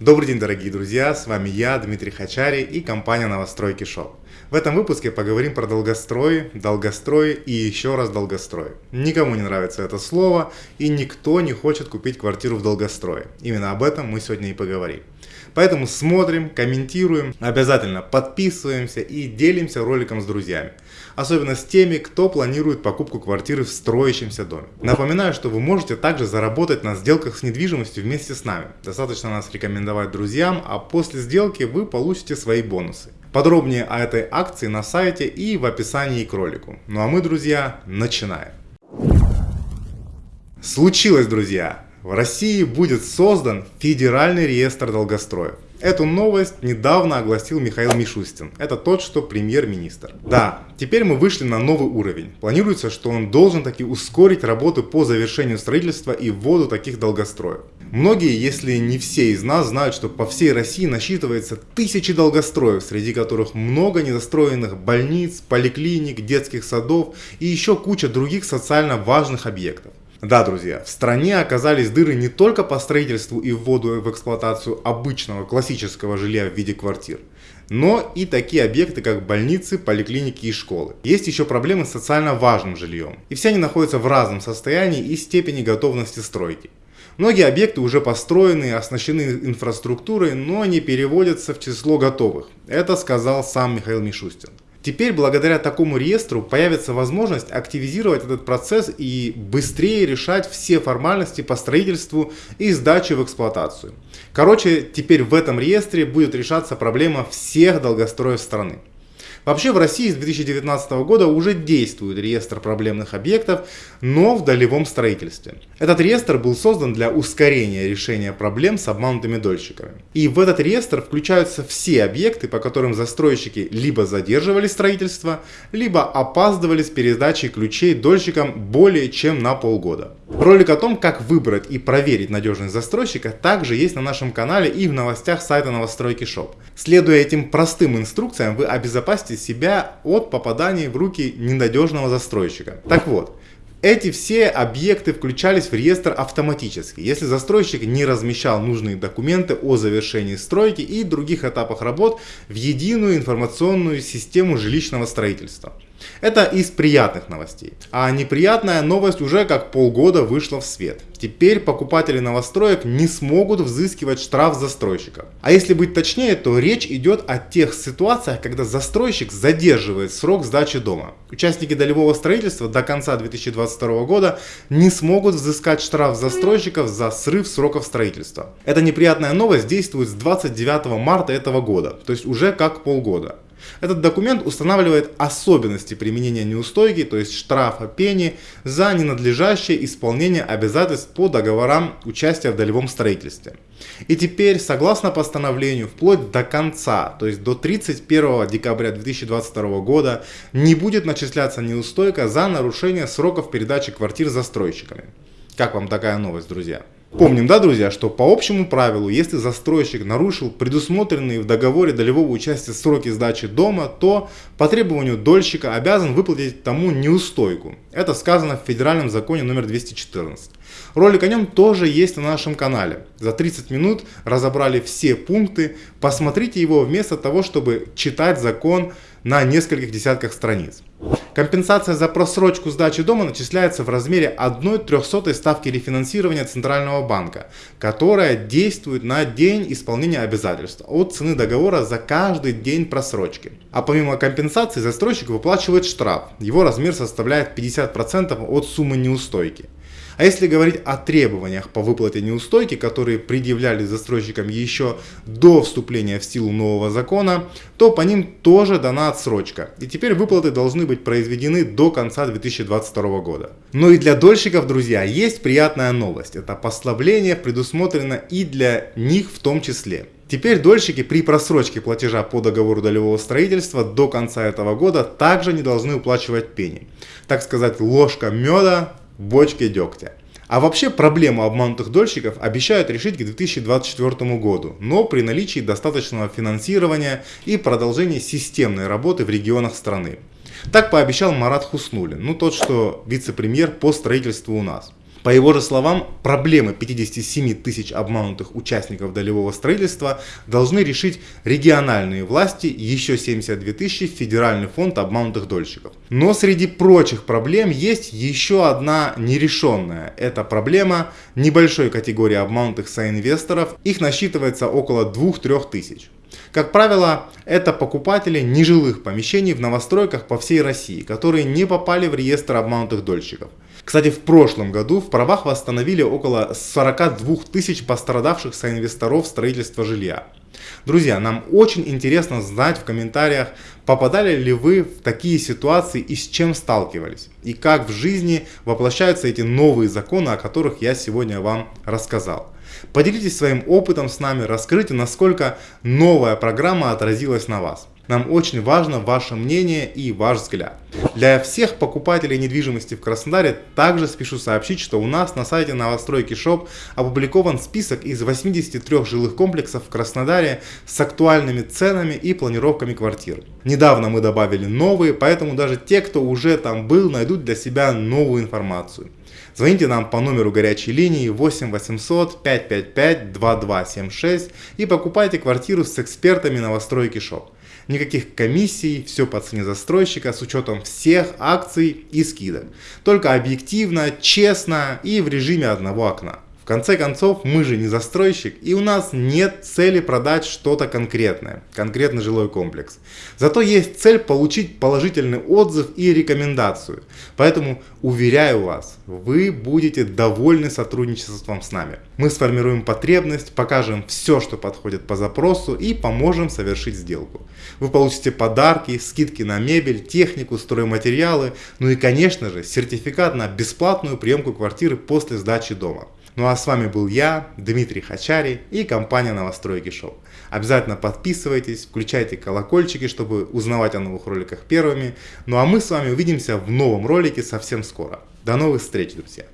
Добрый день, дорогие друзья, с вами я, Дмитрий Хачари и компания Новостройки Шоп. В этом выпуске поговорим про долгострой, долгострой и еще раз долгострой. Никому не нравится это слово и никто не хочет купить квартиру в долгострое. Именно об этом мы сегодня и поговорим. Поэтому смотрим, комментируем, обязательно подписываемся и делимся роликом с друзьями. Особенно с теми, кто планирует покупку квартиры в строящемся доме. Напоминаю, что вы можете также заработать на сделках с недвижимостью вместе с нами. Достаточно нас рекомендовать друзьям, а после сделки вы получите свои бонусы. Подробнее о этой акции на сайте и в описании к ролику. Ну а мы, друзья, начинаем. Случилось, друзья! В России будет создан Федеральный реестр долгостроев. Эту новость недавно огласил Михаил Мишустин. Это тот, что премьер-министр. Да, теперь мы вышли на новый уровень. Планируется, что он должен таки ускорить работу по завершению строительства и вводу таких долгостроев. Многие, если не все из нас, знают, что по всей России насчитывается тысячи долгостроев, среди которых много недостроенных больниц, поликлиник, детских садов и еще куча других социально важных объектов. Да, друзья, в стране оказались дыры не только по строительству и вводу в эксплуатацию обычного классического жилья в виде квартир, но и такие объекты, как больницы, поликлиники и школы. Есть еще проблемы с социально важным жильем. И все они находятся в разном состоянии и степени готовности стройки. Многие объекты уже построены, оснащены инфраструктурой, но не переводятся в число готовых. Это сказал сам Михаил Мишустин. Теперь благодаря такому реестру появится возможность активизировать этот процесс и быстрее решать все формальности по строительству и сдаче в эксплуатацию. Короче, теперь в этом реестре будет решаться проблема всех долгостроев страны. Вообще в России с 2019 года уже действует реестр проблемных объектов, но в долевом строительстве. Этот реестр был создан для ускорения решения проблем с обманутыми дольщиками. И в этот реестр включаются все объекты, по которым застройщики либо задерживали строительство, либо опаздывали с передачей ключей дольщикам более чем на полгода. Ролик о том, как выбрать и проверить надежность застройщика, также есть на нашем канале и в новостях сайта новостройки Shop. Следуя этим простым инструкциям, вы обезопасите себя от попадания в руки ненадежного застройщика. Так вот, эти все объекты включались в реестр автоматически, если застройщик не размещал нужные документы о завершении стройки и других этапах работ в единую информационную систему жилищного строительства. Это из приятных новостей. А неприятная новость уже как полгода вышла в свет. Теперь покупатели новостроек не смогут взыскивать штраф застройщика. А если быть точнее, то речь идет о тех ситуациях, когда застройщик задерживает срок сдачи дома. Участники долевого строительства до конца 2022 года не смогут взыскать штраф застройщиков за срыв сроков строительства. Эта неприятная новость действует с 29 марта этого года, то есть уже как полгода. Этот документ устанавливает особенности применения неустойки, то есть штрафа пени, за ненадлежащее исполнение обязательств по договорам участия в долевом строительстве. И теперь, согласно постановлению, вплоть до конца, то есть до 31 декабря 2022 года, не будет начисляться неустойка за нарушение сроков передачи квартир застройщиками. Как вам такая новость, друзья? Помним, да, друзья, что по общему правилу, если застройщик нарушил предусмотренные в договоре долевого участия сроки сдачи дома, то по требованию дольщика обязан выплатить тому неустойку. Это сказано в федеральном законе номер 214. Ролик о нем тоже есть на нашем канале. За 30 минут разобрали все пункты. Посмотрите его вместо того, чтобы читать закон на нескольких десятках страниц. Компенсация за просрочку сдачи дома начисляется в размере 1 трехсотой ставки рефинансирования Центрального банка, которая действует на день исполнения обязательств от цены договора за каждый день просрочки. А помимо компенсации застройщик выплачивает штраф. Его размер составляет 50% от суммы неустойки. А если говорить о требованиях по выплате неустойки, которые предъявляли застройщикам еще до вступления в силу нового закона, то по ним тоже дана отсрочка. И теперь выплаты должны быть произведены до конца 2022 года. Но и для дольщиков, друзья, есть приятная новость. Это послабление предусмотрено и для них в том числе. Теперь дольщики при просрочке платежа по договору долевого строительства до конца этого года также не должны уплачивать пени. Так сказать, ложка меда бочке дегтя. А вообще проблему обманутых дольщиков обещают решить к 2024 году, но при наличии достаточного финансирования и продолжении системной работы в регионах страны. Так пообещал Марат Хуснулин, ну тот, что вице-премьер по строительству у нас. По его же словам, проблемы 57 тысяч обманутых участников долевого строительства должны решить региональные власти, еще 72 тысячи Федеральный фонд обманутых дольщиков. Но среди прочих проблем есть еще одна нерешенная. Это проблема небольшой категории обманутых соинвесторов. Их насчитывается около 2-3 тысяч. Как правило, это покупатели нежилых помещений в новостройках по всей России, которые не попали в реестр обманутых дольщиков. Кстати, в прошлом году в правах восстановили около 42 тысяч пострадавших соинвесторов строительства жилья. Друзья, нам очень интересно знать в комментариях, попадали ли вы в такие ситуации и с чем сталкивались. И как в жизни воплощаются эти новые законы, о которых я сегодня вам рассказал. Поделитесь своим опытом с нами, расскажите, насколько новая программа отразилась на вас. Нам очень важно ваше мнение и ваш взгляд. Для всех покупателей недвижимости в Краснодаре также спешу сообщить, что у нас на сайте новостройки Shop опубликован список из 83 жилых комплексов в Краснодаре с актуальными ценами и планировками квартир. Недавно мы добавили новые, поэтому даже те, кто уже там был, найдут для себя новую информацию. Звоните нам по номеру горячей линии 8 800 555 2276 и покупайте квартиру с экспертами новостройки Shop никаких комиссий, все по цене застройщика с учетом всех акций и скидок. Только объективно, честно и в режиме одного окна конце концов, мы же не застройщик, и у нас нет цели продать что-то конкретное, конкретный жилой комплекс. Зато есть цель получить положительный отзыв и рекомендацию. Поэтому, уверяю вас, вы будете довольны сотрудничеством с нами. Мы сформируем потребность, покажем все, что подходит по запросу и поможем совершить сделку. Вы получите подарки, скидки на мебель, технику, стройматериалы, ну и конечно же сертификат на бесплатную приемку квартиры после сдачи дома. Ну а с вами был я, Дмитрий Хачари и компания Новостройки Шоу. Обязательно подписывайтесь, включайте колокольчики, чтобы узнавать о новых роликах первыми. Ну а мы с вами увидимся в новом ролике совсем скоро. До новых встреч, друзья!